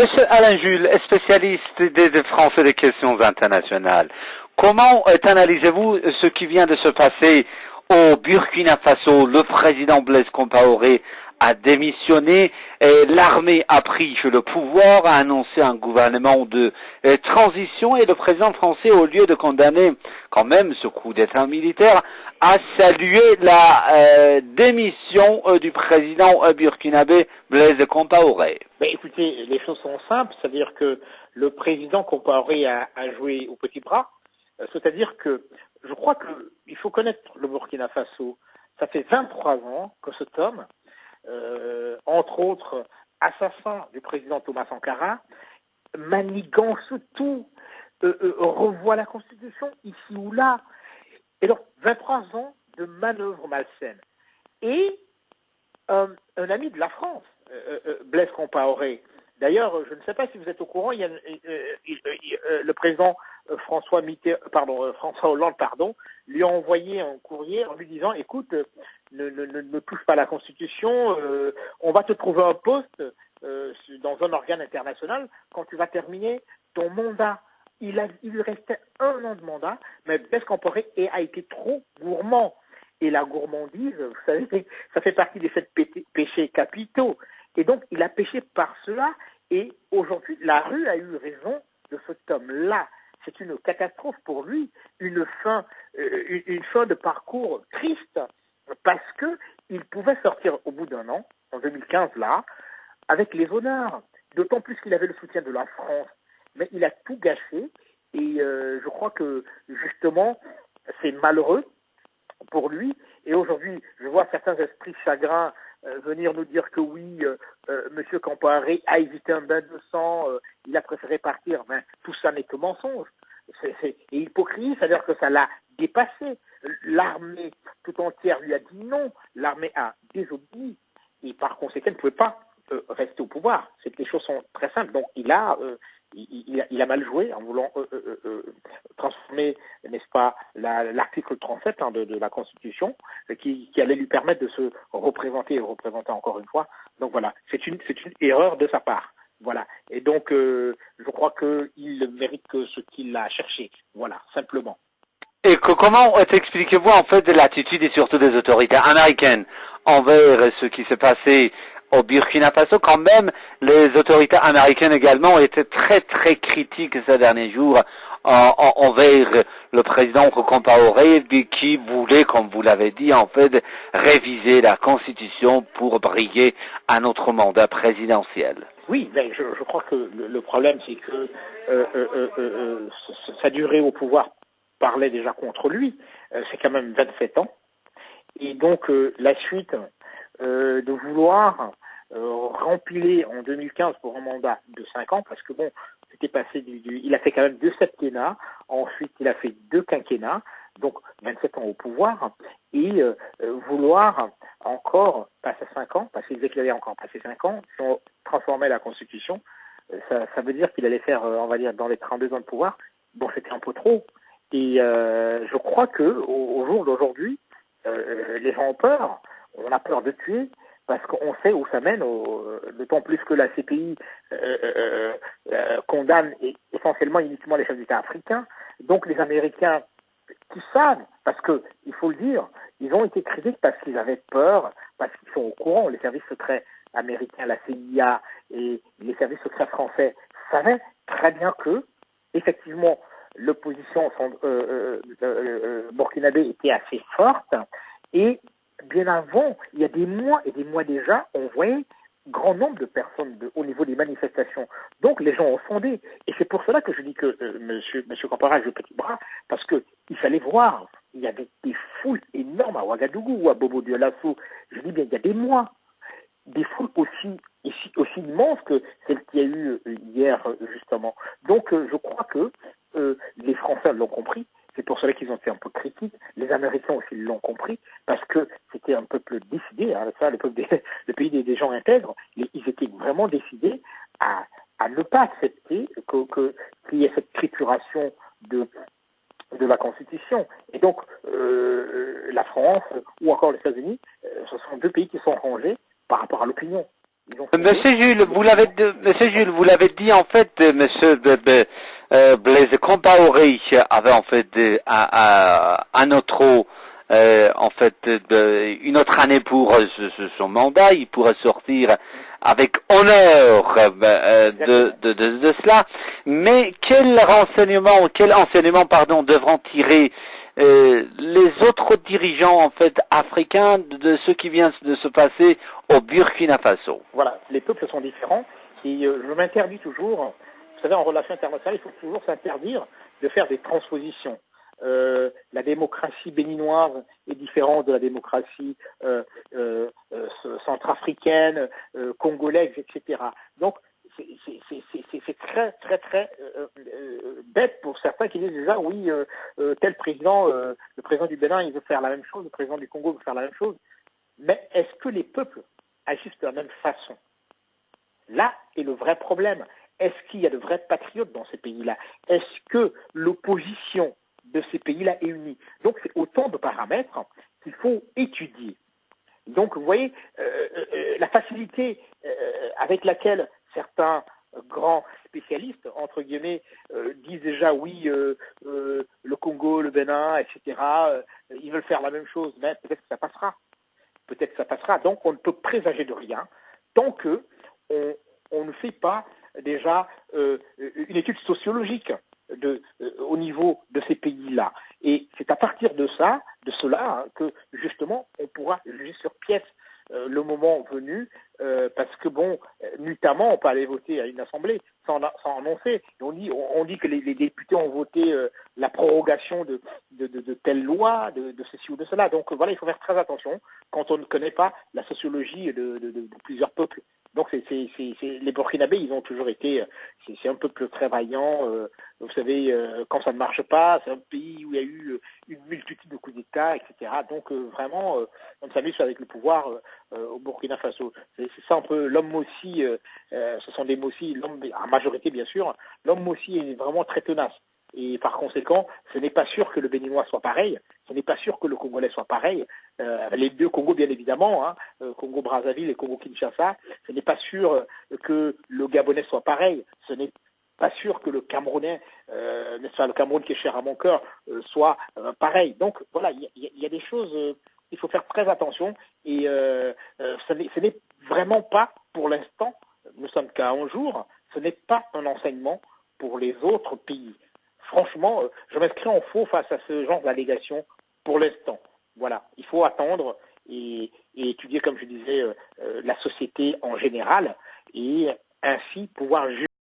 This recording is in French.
Monsieur Alain Jules, spécialiste des, Français des questions internationales, comment analysez-vous ce qui vient de se passer au Burkina Faso Le président Blaise Compaoré a démissionné, l'armée a pris le pouvoir, a annoncé un gouvernement de euh, transition et le président français, au lieu de condamner quand même ce coup d'État militaire, a salué la euh, démission euh, du président burkinabé Blaise Compaoré. Écoutez, les choses sont simples, c'est-à-dire que le président Compaoré a, joué au petit bras, c'est-à-dire que je crois qu'il faut connaître le Burkina Faso. Ça fait 23 ans que cet homme euh, entre autres assassin du président Thomas Sankara, manigance tout, euh, euh, revoit la Constitution ici ou là. Et donc, 23 ans de manœuvres malsaines. Et un ami de la France, Blaise Compaoré, D'ailleurs, je ne sais pas si vous êtes au courant, il y a, le président François pardon, François Hollande, pardon, lui a envoyé un courrier en lui disant, écoute, ne, touche pas la Constitution, euh, on va te trouver un poste euh, dans un organe international quand tu vas terminer ton mandat. Il, a, il lui restait un an de mandat, mais Blaise a été trop gourmand. Et la gourmandise, vous savez, ça fait partie des sept péchés capitaux. Et donc, il a péché par cela, et aujourd'hui, la rue a eu raison de cet homme-là. C'est une catastrophe pour lui, une fin, euh, une, fin de parcours triste parce qu'il pouvait sortir au bout d'un an, en 2015 là, avec les honneurs. D'autant plus qu'il avait le soutien de la France. Mais il a tout gâché et euh, je crois que justement c'est malheureux pour lui. Et aujourd'hui, je vois certains esprits chagrins venir nous dire que oui, euh, euh Monsieur Campoiré a évité un bain de sang, il a préféré partir. Mais tout ça n'est que mensonge. C'est hypocrisie, c'est-à-dire que ça l'a dépassé. L'armée tout entière lui a dit non. L'armée a désobéi et par conséquent ne pouvait pas euh, rester au pouvoir. C'est que les choses sont très simples. Donc il a, euh, il, a, mal joué en voulant euh, transformer, n'est-ce pas, l'article 37 hein, de, de, la Constitution, qui, allait lui permettre de se représenter et représenter encore une fois. Donc voilà, c'est une, c'est une erreur de sa part. Voilà. Et donc, je crois qu'il mérite que ce qu'il a cherché. Voilà, simplement. Et comment expliquez-vous en fait l'attitude et surtout des autorités américaines envers ce qui s'est passé au Burkina Faso Quand même, les autorités américaines également ont été très très critiques ces derniers jours envers le président Compaoré qui voulait, comme vous l'avez dit, en fait, réviser la Constitution pour briller à notre mandat présidentiel. Oui, mais je, crois que le, problème, c'est que euh, euh, euh, euh sa durée au pouvoir parlait déjà contre lui. Euh, c'est quand même 27 ans. Et donc euh, la suite euh, de vouloir rempiler en 2015 pour un mandat de 5 ans, parce que bon, c'était passé du, il a fait quand même deux septennats, ensuite il a fait deux quinquennats, donc 27 ans au pouvoir, et vouloir encore passer 5 ans, parce qu'il disait encore passer 5 ans, si on transformait la Constitution, ça, ça veut dire qu'il allait faire, on va dire, dans les 32 ans de pouvoir, bon, c'était un peu trop. Et euh, je crois que au, jour d'aujourd'hui, euh, les gens ont peur. On a peur de tuer parce qu'on sait où ça mène. D'autant plus que la CPI euh, condamne essentiellement uniquement les chefs d'État africains. Donc les Américains qui savent, parce que il faut le dire, ils ont été critiques parce qu'ils avaient peur, parce qu'ils sont au courant. Les services secrets américains, la CIA et les services secrets français savaient très bien que, effectivement, l'opposition euh, euh, euh, burkinabé était assez forte et bien avant, il y a des mois et des mois déjà, on voyait grand nombre de personnes au niveau des manifestations. Donc les gens ont fondé. Et c'est pour cela que je dis que euh, monsieur, monsieur Campara le petit bras, parce qu'il fallait voir. Il y avait des foules énormes à Ouagadougou ou à Bobo Dioulasso. Je dis bien, il y a des mois. Des foules aussi, aussi, immenses que celles qu'il y a eu hier, justement. Donc je crois que euh, les Français l'ont compris. C'est pour cela qu'ils ont été un peu critiques. Les Américains aussi l'ont compris parce que c'était un peuple décidé. Hein, ça, le, peuple le pays des, gens intègres, ils étaient vraiment décidés à, à ne pas accepter que, que, qu'il y ait cette trituration de de la Constitution. Et donc, euh, la France ou encore les États-Unis, euh, ce sont deux pays qui sont rangés par rapport à l'opinion. Monsieur Jules, vous l'avez, Monsieur Jules, vous l'avez dit en fait, Monsieur euh, Blaise Compaoré avait en fait un, un autre euh, en fait de, une autre année pour euh, son mandat, il pourrait sortir avec honneur euh, de, de, de, de, cela. Mais quel renseignement, quel enseignement, pardon, devront tirer les autres dirigeants en fait africains de ce qui vient de se passer au Burkina Faso? Voilà, les peuples sont différents. Et je m'interdis toujours, vous savez, en relation internationale, il faut toujours s'interdire de faire des transpositions. Euh, la démocratie béninoise est différente de la démocratie euh, euh, centrafricaine, congolaise, etc. Donc, c'est très, très, très bête pour certains qui disent déjà, oui, tel président, le président du Bénin, il veut faire la même chose, le président du Congo veut faire la même chose. Mais est-ce que les peuples agissent de la même façon? Là est le vrai problème. Est-ce qu'il y a de vrais patriotes dans ces pays-là? Est-ce que l'opposition de ces pays-là est unie? Donc c'est autant de paramètres qu'il faut étudier. Donc vous voyez euh, euh, la facilité euh, avec laquelle certains grands spécialistes, entre guillemets, disent déjà oui, le Congo, le Bénin, etc., ils veulent faire la même chose, mais peut-être que ça passera. Peut-être que ça passera. Donc on ne peut présager de rien tant que on ne fait pas déjà une étude sociologique euh, au niveau de ces pays-là. Et c'est à partir de ça, de cela, hein, que justement on pourra juger sur pièce euh, le moment venu, euh, parce que bon, notamment on peut aller voter à une assemblée sans, sans annoncer. on dit, on, dit que les, députés ont voté la prorogation de, de, de, telle loi, de, ceci ou de cela. Donc voilà, il faut faire très attention quand on ne connaît pas la sociologie de, plusieurs peuples. Donc c'est, les Burkinabés, ils ont toujours été, c'est, un peuple très vaillant. Euh, vous savez, euh, quand ça ne marche pas, c'est un pays où il y a eu euh, une multitude de coups d'État, etc. Donc vraiment, on s'amuse avec le pouvoir au Burkina Faso. C'est, ça un peu l'homme aussi. ce sont des Mossi, l'homme, en majorité bien sûr. L'homme aussi est vraiment très tenace. Et par conséquent, ce n'est pas sûr que le Béninois soit pareil, ce n'est pas sûr que le Congolais soit pareil. Euh, les deux Congos, bien évidemment, hein, euh, Congo-Brazzaville et Congo-Kinshasa, ce n'est pas sûr euh, que le Gabonais soit pareil, ce n'est pas sûr que le Camerounais, euh, n'est-ce pas, le Cameroun qui est cher à mon cœur, soit pareil. Donc voilà, il y, y, a des choses, il faut faire très attention et ce n'est vraiment pas, pour l'instant, nous sommes qu'à un jour, ce n'est pas un enseignement pour les autres pays. Franchement, euh, je m'inscris en faux face à ce genre d'allégations pour l'instant. Voilà, il faut attendre et, étudier, comme je disais, euh, euh, la société en général et ainsi pouvoir juger